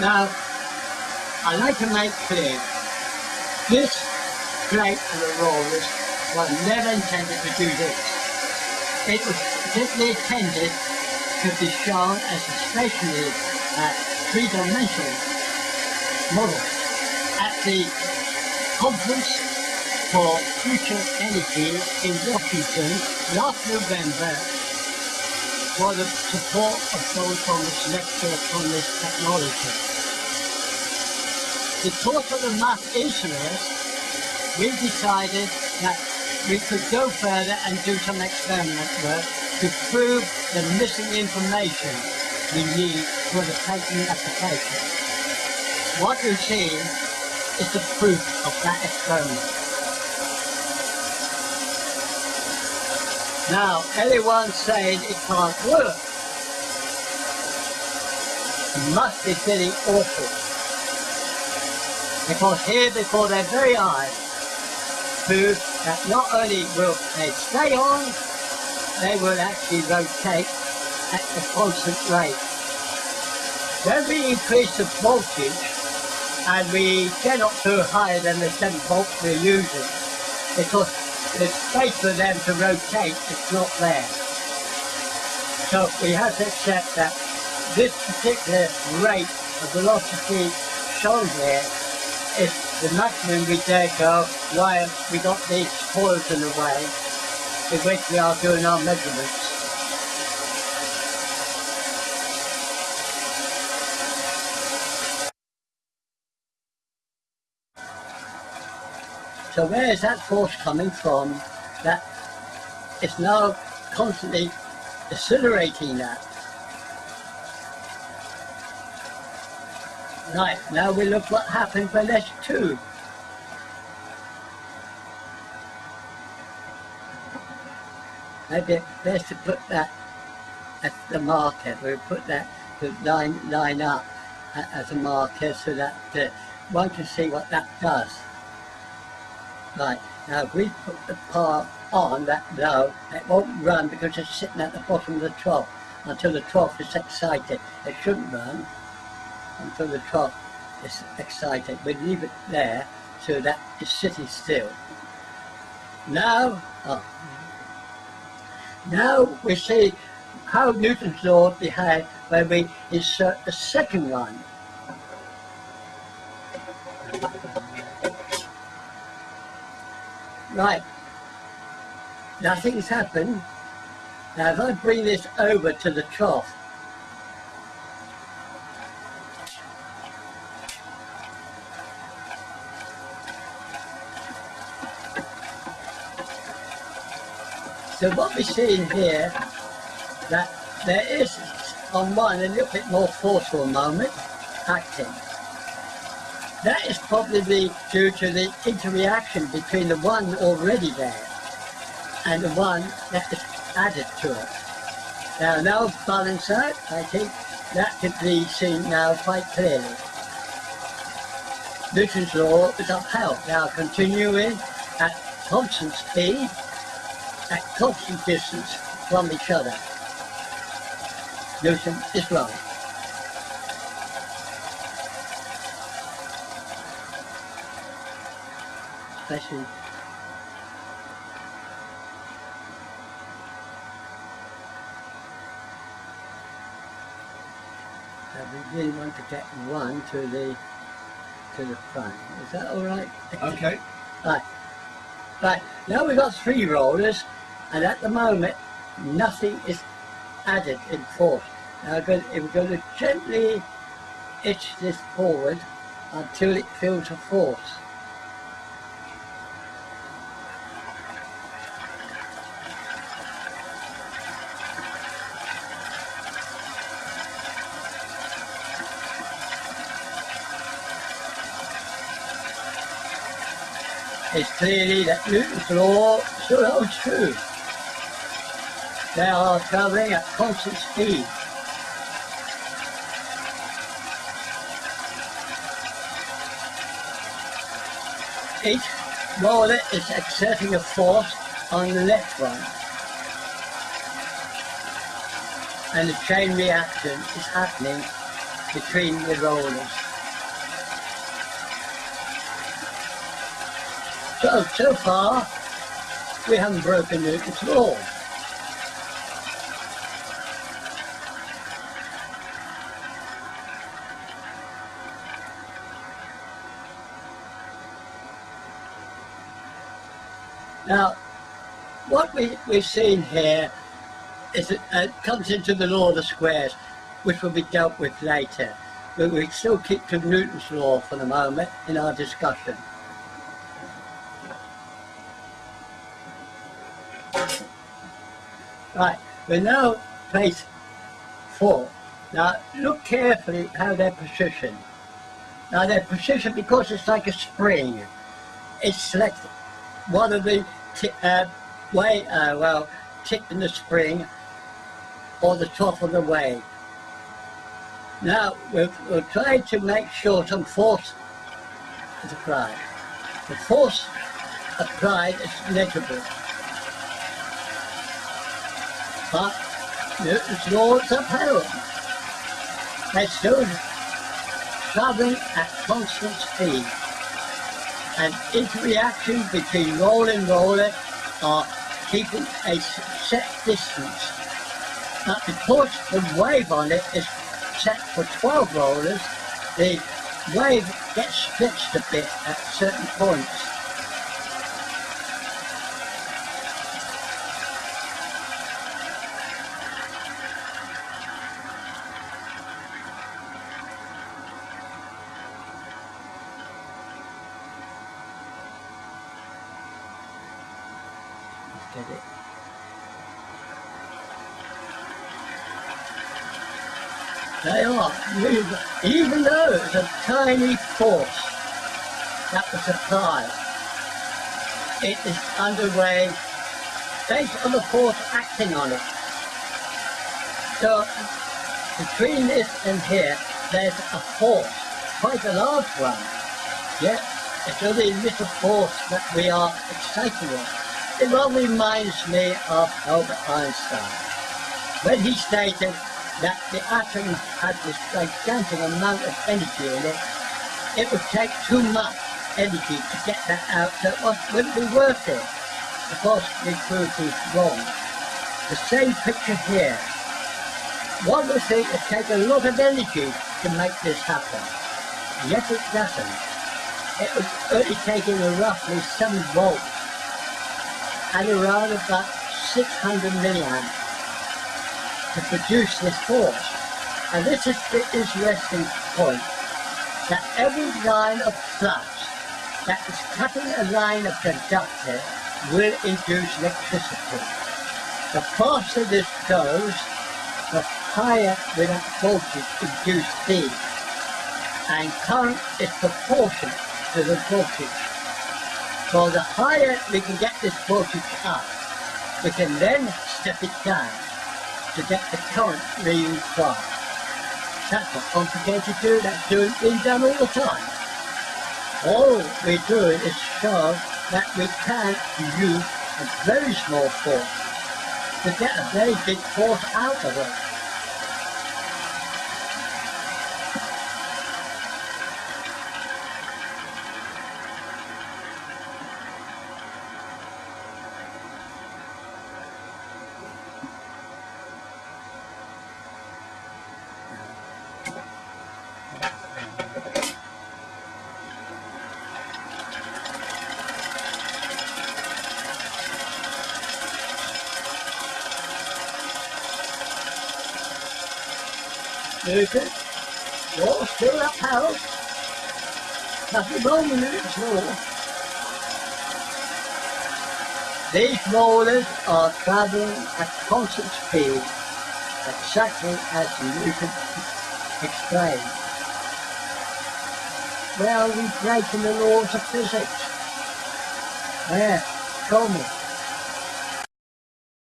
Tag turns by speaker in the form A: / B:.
A: Now, I'd like to make clear, this plate of rollers was never intended to do this. It was simply intended to be shown as a stationary uh, three-dimensional model at the conference for future energy in Washington last November for the support of those from this lecture on this technology. Because of the mass interest, we decided that we could go further and do some experiment work to prove the missing information we need for the patent application. What you see is the proof of that experiment. Now, anyone saying it can't work must be feeling awful. Because here before their very eyes, prove that not only will they stay on, they will actually rotate at a constant rate. When we increase the voltage, and we cannot go higher than the 7 volts we're using, because the space for them to rotate is not there. So we have to accept that this particular rate of velocity shown here is the maximum we dare go while we got these spoils in the way in which we are doing our measurements. So where is that force coming from that is now constantly accelerating that? Right, now we look what happens when there's two. Maybe best to put that as the marker. We put that line line up as a marker so that uh, one can see what that does. Right, now if we put the part on that low, it won't run because it's sitting at the bottom of the trough until the trough is excited. It shouldn't run until the trough is excited. We leave it there so that it's sitting still. Now, oh, now we see how Newton's law behaves when we insert the second one. Right, nothing's happened. Now if I bring this over to the trough, So what we see in here, that there is on one a little bit more forceful moment acting. That is probably due to the interaction between the one already there and the one that is added to it. Now, now balance out, I think that can be seen now quite clearly. Newton's law is upheld. Now continuing at constant speed, at constant distance from each other. Newton is wrong. Especially we really want to get one to the to the front. Is that all right?
B: Okay.
A: Right. Right. Now we've got three rollers, and at the moment nothing is added in force. Now we're going to gently itch this forward until it feels a force. It's clearly that Newton's law still holds true. They are travelling at constant speed. Each roller is exerting a force on the left one. And the chain reaction is happening between the rollers. So, so far, we haven't broken Newton's law. Now, what we, we've seen here is it uh, comes into the law of the squares, which will be dealt with later. But we still keep to Newton's law for the moment in our discussion. Right, we now place four. Now look carefully how they're positioned. Now they're positioned because it's like a spring. It's selected one of the uh, way, uh, well, tip in the spring or the top of the wave. Now, we'll, we'll try to make sure some force is applied. The force applied is negligible. But Newton's laws upheld. They still traveling at constant speed and interaction between roller and roller are keeping a set distance. But because the wave on it is set for 12 rollers, the wave gets stretched a bit at certain points. get it. They are, even though it's a tiny force that was applied, it is underway based on the force acting on it. So between this and here, there's a force, quite a large one. Yet it's only a little force that we are excited with. It all reminds me of Albert Einstein when he stated that the atom had this gigantic amount of energy in it. It would take too much energy to get that out, so it wouldn't be worth it. Of course, the truth is wrong. The same picture here. One would think it takes a lot of energy to make this happen. Yet it doesn't. It was only taking roughly 7 volts and around about 600 milliamps to produce this force. And this is the interesting point, that every line of flux that is cutting a line of conductor will induce electricity. The faster this goes, the higher will that voltage induce be. And current is proportional to the voltage so the higher we can get this voltage up, we can then step it down to get the current really fast. That's not complicated to do, that's doing, being done all the time. All we do is show that we can use a very small force to get a very big force out of it. Newton, you're still upheld. Nothing wrong with Newton's law. These rollers are travelling at constant speed, exactly as Newton explained. Where are we breaking the laws of physics? Where? Show me.